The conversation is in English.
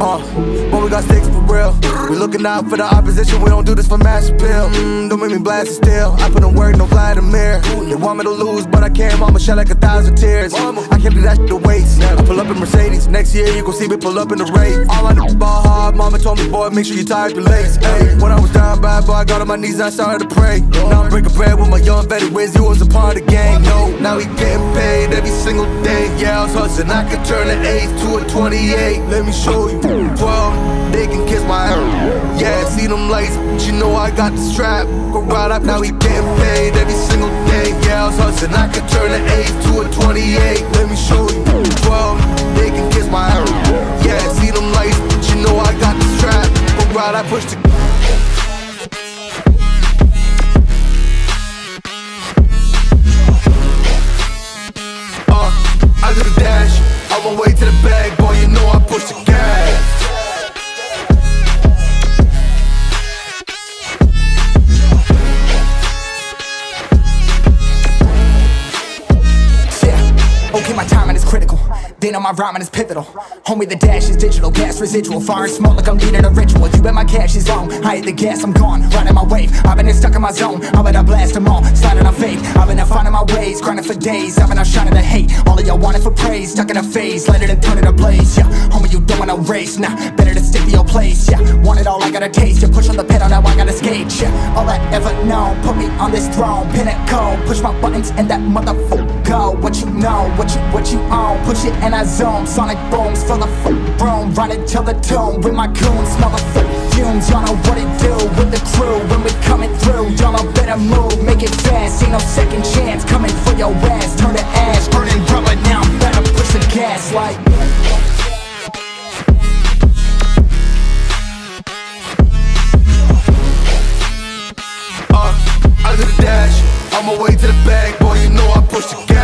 Uh, but we got sticks for real. We looking out for the opposition, we don't do this for mass appeal. Mm, don't make me blast it still. I put in work, no Vladimir. They want me to lose, but I can't. Mama shed like a thousand tears. I can't do that shit to waste. I pull up in Mercedes. Next year, you gon' see me pull up in the race. All I know is ball hard, Told me, boy, make sure you tie your legs. Hey, when I was down bad, boy, I got on my knees, I started to pray. Now I'm breaking bread with my young Betty Wiz. He was a part of the gang. No, now he getting paid every single day. Yeah, I was hustling. I could turn an 8 to a 28. Let me show you. 12, they can kiss my ass. Yeah, see them lights, but you know I got the strap. Go right up, now he getting paid every single day. Yeah, I was hustling. I could my way to the bag, boy, They know my rhyming is pivotal. Homie, the dash is digital, gas residual. Fire and smoke like I'm leading a ritual. You bet my cash is long. I hit the gas, I'm gone. Riding my wave. I've been stuck in my zone. I'm gonna blast them all. Sliding on faith. I've been out finding my ways. Grinding for days. I've been out shining the hate. All of y'all wanted for praise. Stuck in a phase. Let it and turn it a blaze. Yeah, homie, you don't wanna race. Nah, better to stick to your place. Yeah, want it all, I gotta taste. You push on the pedal, now I gotta skate. Yeah, all I ever known. Put me on this throne. Pinnacle. Push my buttons and that motherfucker go, what you know, what you what you own. Push it in a zone, sonic booms fill the f room. Run it till the tomb with my coons, smell the fumes. Y'all know what it do with the crew when we coming through. Y'all know better move, make it fast, ain't no second chance. Coming for your ass, turn to ash, burning rubber. Now I'm better push the gas. Like uh, I of the dash, on my way to the bag, boy, you know I push the gas.